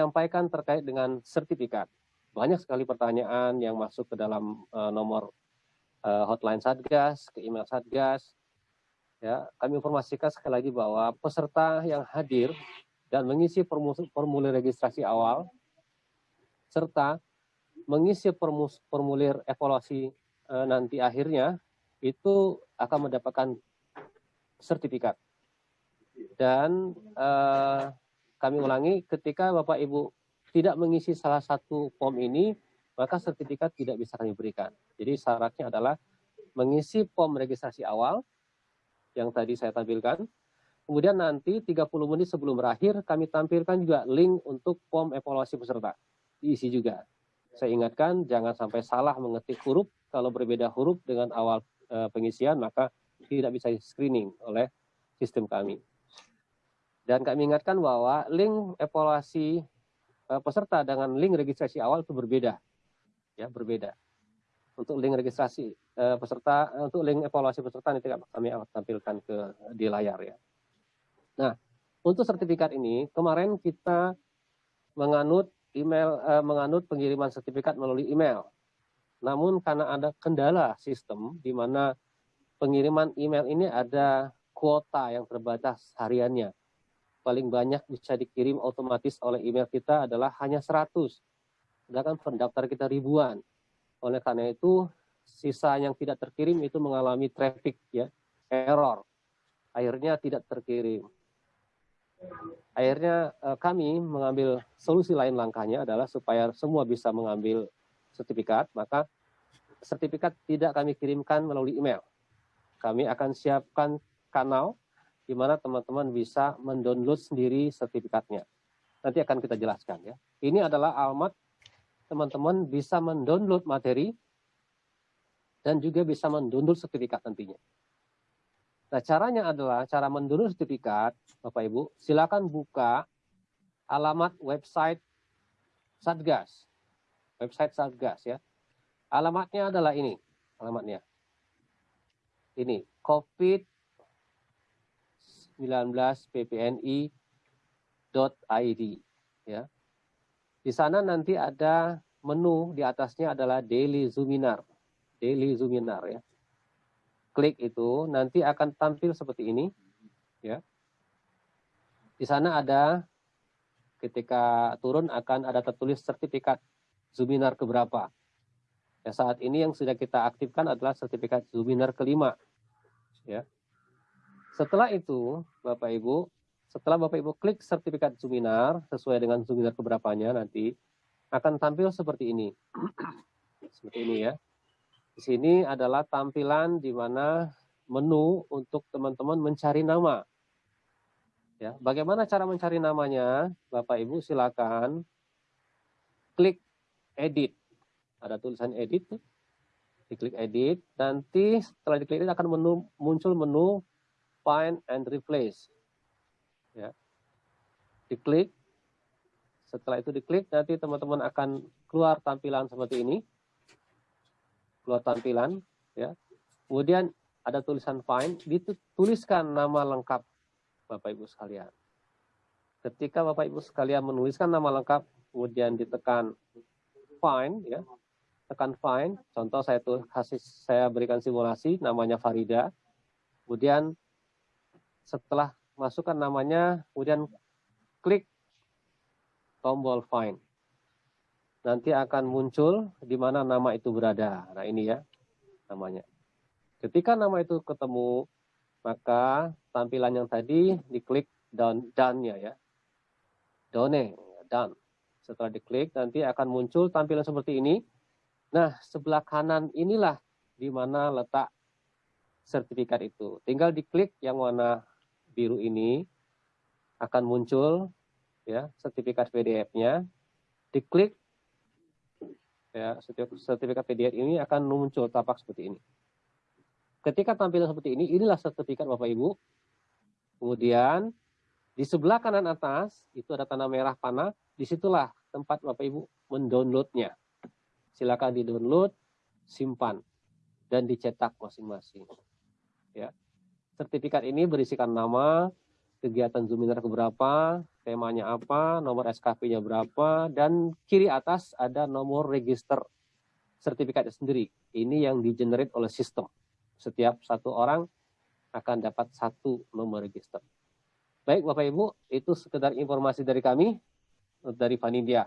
menyampaikan terkait dengan sertifikat. Banyak sekali pertanyaan yang masuk ke dalam uh, nomor uh, hotline Satgas, ke email Satgas. Ya, kami informasikan sekali lagi bahwa peserta yang hadir dan mengisi formulir registrasi awal serta mengisi formulir evaluasi uh, nanti akhirnya itu akan mendapatkan sertifikat. Dan uh, kami ulangi, ketika Bapak Ibu tidak mengisi salah satu form ini, maka sertifikat tidak bisa kami berikan. Jadi syaratnya adalah mengisi form registrasi awal yang tadi saya tampilkan. Kemudian nanti 30 menit sebelum berakhir kami tampilkan juga link untuk form evaluasi peserta. Diisi juga. Saya ingatkan jangan sampai salah mengetik huruf. Kalau berbeda huruf dengan awal e, pengisian maka tidak bisa screening oleh sistem kami. Dan kami ingatkan bahwa link evaluasi uh, peserta dengan link registrasi awal itu berbeda. Ya, berbeda. Untuk link registrasi uh, peserta, uh, untuk link evaluasi peserta nanti kami tampilkan ke di layar ya. Nah, untuk sertifikat ini kemarin kita menganut email menganut pengiriman sertifikat melalui email. Namun karena ada kendala sistem di mana pengiriman email ini ada kuota yang terbatas hariannya paling banyak bisa dikirim otomatis oleh email kita adalah hanya 100. Sedangkan pendaftar kita ribuan. Oleh karena itu, sisa yang tidak terkirim itu mengalami traffic ya, error. Akhirnya tidak terkirim. Akhirnya eh, kami mengambil solusi lain langkahnya adalah supaya semua bisa mengambil sertifikat, maka sertifikat tidak kami kirimkan melalui email. Kami akan siapkan kanal di mana teman-teman bisa mendownload sendiri sertifikatnya. Nanti akan kita jelaskan ya. Ini adalah alamat teman-teman bisa mendownload materi dan juga bisa mendownload sertifikat nantinya. Nah, caranya adalah cara mendownload sertifikat, Bapak Ibu, silakan buka alamat website Satgas. Website Satgas ya. Alamatnya adalah ini, alamatnya. Ini, COVID 19ppni.id ya. Di sana nanti ada menu di atasnya adalah daily Zoominar. Daily Zoominar ya. Klik itu nanti akan tampil seperti ini ya. Di sana ada ketika turun akan ada tertulis sertifikat Zoominar keberapa. Ya, saat ini yang sudah kita aktifkan adalah sertifikat Zoominar kelima. Ya. Setelah itu, Bapak Ibu, setelah Bapak Ibu klik sertifikat Zoominar sesuai dengan Zoominar keberapanya nanti akan tampil seperti ini. seperti ini ya. Di sini adalah tampilan di mana menu untuk teman-teman mencari nama. Ya, bagaimana cara mencari namanya? Bapak Ibu silakan klik edit. Ada tulisan edit Diklik edit, nanti setelah diklik edit akan menu, muncul menu find and replace. Ya. Diklik. Setelah itu diklik, nanti teman-teman akan keluar tampilan seperti ini. Keluar tampilan, ya. Kemudian ada tulisan find, dituliskan nama lengkap Bapak Ibu sekalian. Ketika Bapak Ibu sekalian menuliskan nama lengkap, kemudian ditekan find, ya, tekan find. Contoh saya tuh kasih saya berikan simulasi, namanya Farida. Kemudian setelah masukkan namanya, kemudian klik tombol find. Nanti akan muncul di mana nama itu berada. Nah ini ya namanya. Ketika nama itu ketemu, maka tampilan yang tadi diklik down done-nya ya. Done, done. Setelah diklik nanti akan muncul tampilan seperti ini. Nah, sebelah kanan inilah di mana letak sertifikat itu. Tinggal diklik yang warna biru ini akan muncul ya sertifikat PDF-nya. Diklik ya sertifikat PDF ini akan muncul tapak seperti ini. Ketika tampilan seperti ini, inilah sertifikat Bapak Ibu. Kemudian di sebelah kanan atas itu ada tanda merah panah, di situlah tempat Bapak Ibu mendownloadnya. Silakan di-download, simpan, dan dicetak masing-masing. Ya, Sertifikat ini berisikan nama, kegiatan Zoominar keberapa, temanya apa, nomor SKP-nya berapa, dan kiri atas ada nomor register sertifikatnya sendiri. Ini yang di-generate oleh sistem. Setiap satu orang akan dapat satu nomor register. Baik Bapak Ibu, itu sekedar informasi dari kami, dari Vanidia.